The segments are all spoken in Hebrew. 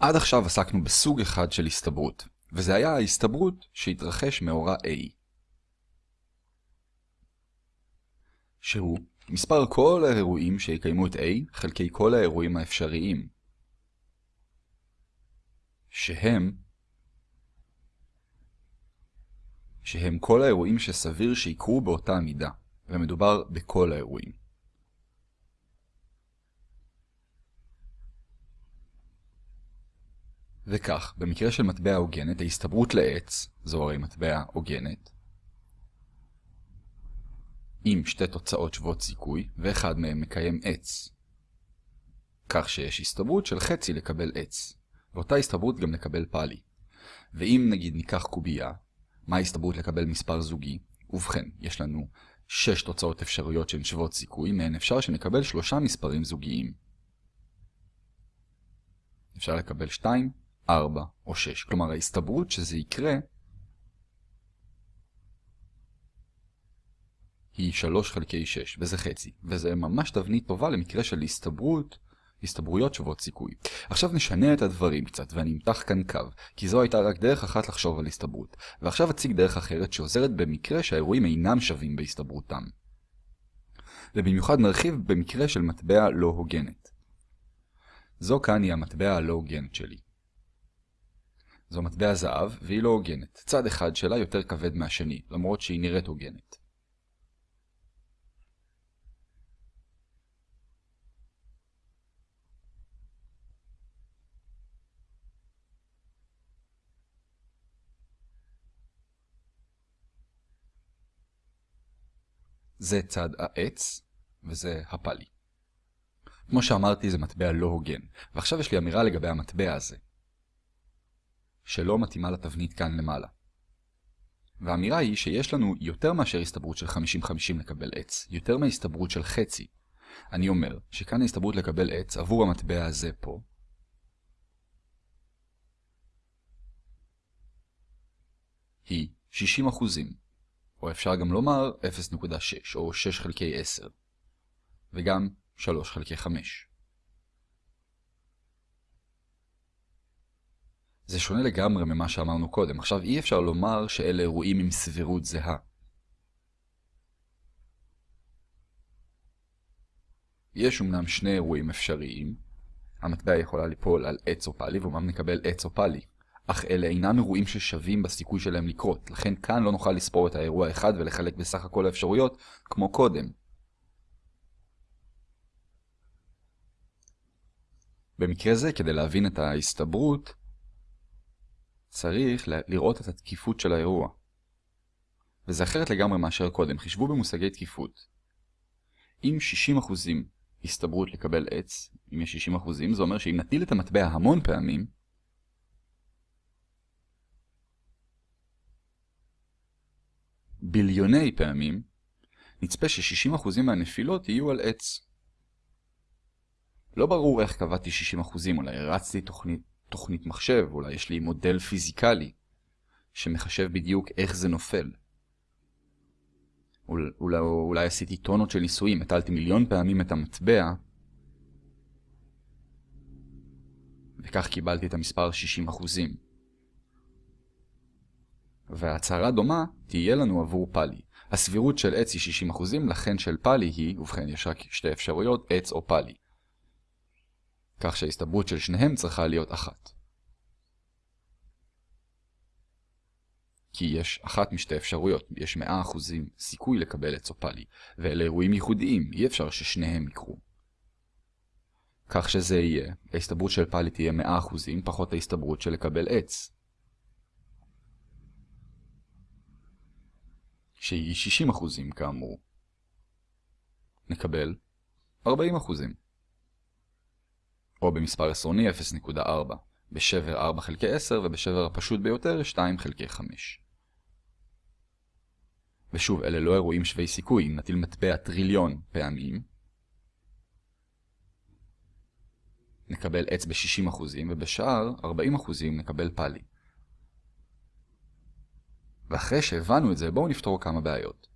עד עכשיו עסקנו בסוג אחד של הסתברות, וזה היה ההסתברות שהתרחש מאורע A. שהוא מספר כל האירועים שיקיימו את A חלקי כל האירועים האפשריים. שהם שהם כל האירועים שסביר שיקרו באותה מידה, ומדובר בכל האירועים. וכך, במקרה של מטבע הוגנת, ההסתברות לעץ, זו הרי מטבע הוגנת, עם שתי תוצאות שוות סיכוי, ואחד מהם מקיים עץ. כך שיש הסתברות של חצי לקבל עץ, ואותה הסתברות גם לקבל פאלי. ואם נגיד ניקח קובייה, מה ההסתברות לקבל מספר זוגי? ובכן, יש לנו 6 תוצאות אפשריות שהן שוות סיכוי, מהן אפשר שנקבל שלושה מספרים זוגיים. אפשר לקבל 2, 4 או 6. כלומר, ההסתברות שזה יקרה היא 3 חלקי 6, וזה חצי. וזה ממש תבנית טובה למקרה של הסתברות, הסתברויות שוות סיכוי. עכשיו נשנה את הדברים קצת, ואני אמתח כאן קו, כי זו הייתה רק דרך אחת לחשוב על הסתברות. ועכשיו אציג דרך אחרת שעוזרת במקרה שהאירועים אינם שווים בהסתברותם. ובמיוחד נרחיב במקרה של מטבע לא הוגנת. זו כאן היא המטבע הלא הוגנת שלי. זו מטבע זהב, והיא לא הוגנת. צד אחד שלה יותר כבד מהשני, למרות שהיא נראית הוגנת. זה צד העץ, וזה הפאלי. כמו שאמרתי, זה מטבע לא הוגן, ועכשיו יש לי אמירה לגבי המטבע הזה, שלא מתאימה לתבנית כאן למעלה. והאמירה היא שיש לנו יותר מאשר הסתברות של 50-50 לקבל עץ, יותר מהסתברות של חצי. אני אומר שכאן ההסתברות לקבל עץ עבור המטבע הזה פה, היא 60 אחוזים. או אפשר גם לומר 0.6 או 6 חלקי 10, וגם 3 חלקי 5. זה שונה לגמרי ממה שאמרנו קודם. עכשיו אי אפשר לומר שאלה אירועים עם סבירות זהה. יש אמנם שני אירועים אפשריים, המטבע יכולה ליפול על עץ או פאלי, ואומנם נקבל עץ או פאלי. אך אלה אינם אירועים ששווים בסיכוי שלהם לקרות, לכן כאן לא נוכל לספור את האירוע האחד ולחלק בסך הכל האפשרויות כמו קודם. במקרה זה, כדי להבין את ההסתברות, צריך לראות את התקיפות של האירוע. וזה אחרת לגמרי מאשר קודם. חישבו במושגי תקיפות. אם 60% הסתברות לקבל עץ, אם יש 60%, זה אומר שאם נטיל את המטבע המון פעמים, ביליוני פעמים, נצפה ש-60% מהנפילות יהיו על עץ. לא ברור איך קבעתי 60%, אולי הרצתי תוכנית, תוכנית מחשב, אולי יש לי מודל פיזיקלי שמחשב בדיוק איך זה נופל. אולי, אולי, אולי עשיתי טונות של ניסויים, הטלתי מיליון פעמים את המטבע, וכך קיבלתי את המספר 60%. והצהרה דומה תהיה לנו עבור פאלי. הסבירות של עץ היא 60%, לכן של פאלי היא, ובכן יש רק שתי אפשרויות, עץ או פאלי. כך שההסתברות של שניהם צריכה להיות אחת. כי יש אחת משתי אפשרויות, יש 100% סיכוי לקבל עץ או פאלי, ואלה אירועים ייחודיים, אי אפשר ששניהם יקרו. כך שזה יהיה, ההסתברות של פאלי תהיה 100% פחות ההסתברות של לקבל עץ. שהיא 60% כאמור. נקבל 40%. או במספר עשרוני 0.4, בשבר 4 חלקי 10 ובשבר הפשוט ביותר 2 חלקי 5. ושוב, אלה לא אירועים שווי סיכוי, אם נטיל מטבע טריליון פעמים, נקבל עץ ב-60% ובשאר 40% נקבל פאלי. ואחרי שהבנו את זה, בואו נפתור כמה בעיות.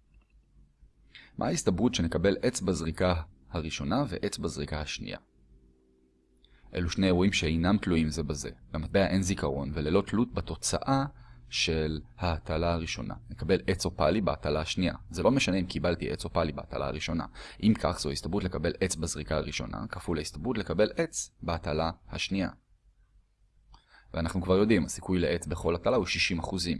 מה ההסתברות שנקבל עץ בזריקה הראשונה ועץ בזריקה השנייה? אלו שני אירועים שאינם תלויים זה בזה. למטבע אין זיכרון וללא תלות בתוצאה של ההטלה הראשונה. נקבל עץ או פאלי בהטלה השנייה. זה לא משנה אם קיבלתי עץ או פאלי בהטלה הראשונה. אם כך, זו הסתברות לקבל עץ בזריקה הראשונה, כפול ההסתברות לקבל עץ בהטלה השנייה. ואנחנו כבר יודעים, הסיכוי לעץ בכל הטלה הוא 60%.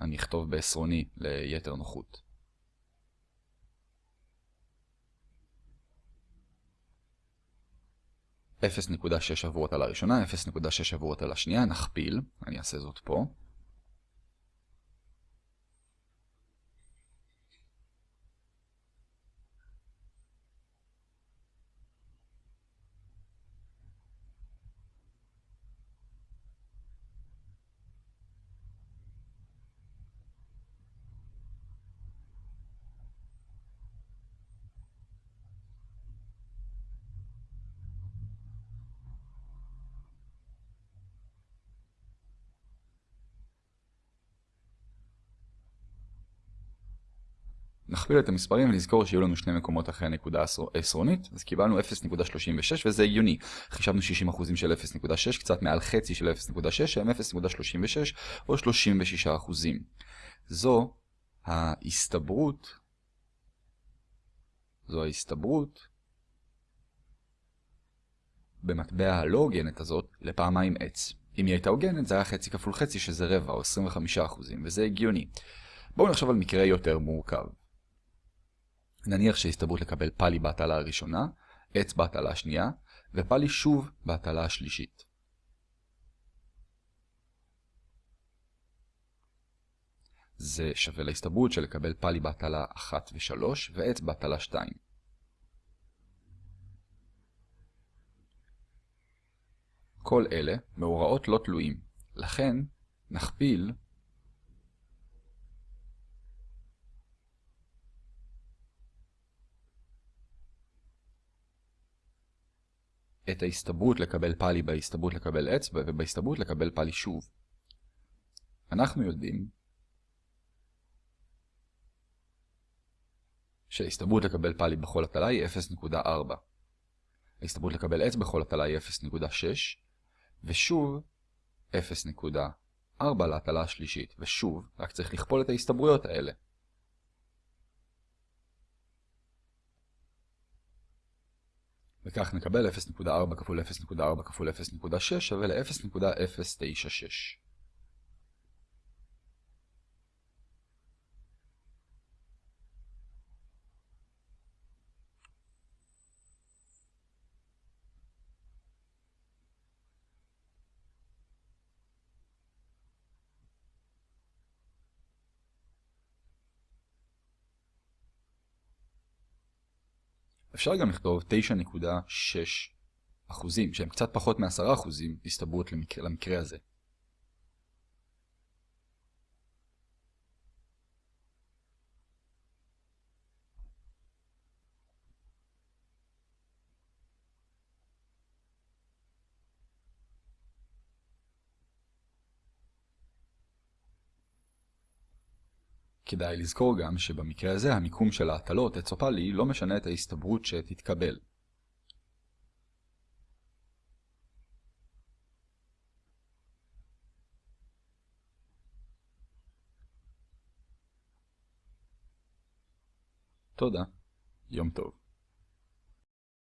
אני אכתוב בעשרוני ליתר נוחות. 0.6 עבור הטלה הראשונה, 0.6 עבור הטלה השנייה, נכפיל, אני אעשה זאת פה. נכפיל את המספרים ונזכור שיהיו לנו שני מקומות אחרי הנקודה העשרונית, אז קיבלנו 0.36 וזה הגיוני. חישבנו 60% של 0.6, קצת מעל חצי של 0.6, שהם 0.36 או 36%. זו ההסתברות, זו ההסתברות במטבע הלא הוגנת הזאת לפעמיים עץ. אם היא הייתה הוגנת זה היה חצי כפול חצי שזה רבע או 25% וזה הגיוני. בואו נחשוב על מקרה יותר מורכב. נניח שהסתברות לקבל פאלי בהטלה הראשונה, עץ בהטלה השנייה, ופאלי שוב בהטלה השלישית. זה שווה להסתברות של לקבל פאלי בהטלה 1 ו-3 ועץ בהטלה 2. כל אלה מאורעות לא תלויים, לכן נכפיל את ההסתברות לקבל פאלי בהסתברות לקבל אצבע ובהסתברות לקבל פאלי שוב. אנחנו יודעים שההסתברות לקבל פאלי בכל הטלה היא 0.4. ההסתברות לקבל עץ בכל הטלה היא 0.6, ושוב 0.4 להטלה השלישית, ושוב, רק צריך לכפול את ההסתברויות האלה. וכך נקבל 0.4 כפול 0.4 כפול 0.6 שווה ל-0.096. אפשר גם לכתוב 9.6 אחוזים, שהם קצת פחות מ-10 אחוזים הסתברות למקרה, למקרה הזה. כדאי לזכור גם שבמקרה הזה המיקום של ההטלות אצופלי לא משנה את ההסתברות שתתקבל. תודה. יום טוב.